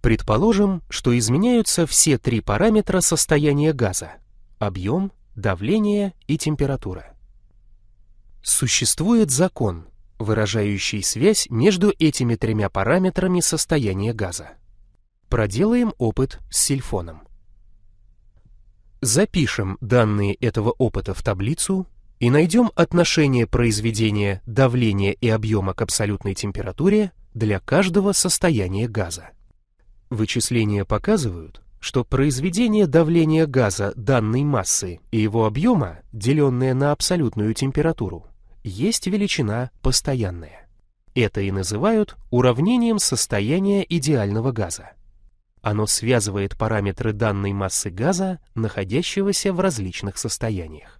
Предположим, что изменяются все три параметра состояния газа – объем, давление и температура. Существует закон, выражающий связь между этими тремя параметрами состояния газа. Проделаем опыт с сильфоном. Запишем данные этого опыта в таблицу и найдем отношение произведения давления и объема к абсолютной температуре для каждого состояния газа. Вычисления показывают, что произведение давления газа данной массы и его объема, деленное на абсолютную температуру, есть величина постоянная. Это и называют уравнением состояния идеального газа. Оно связывает параметры данной массы газа, находящегося в различных состояниях.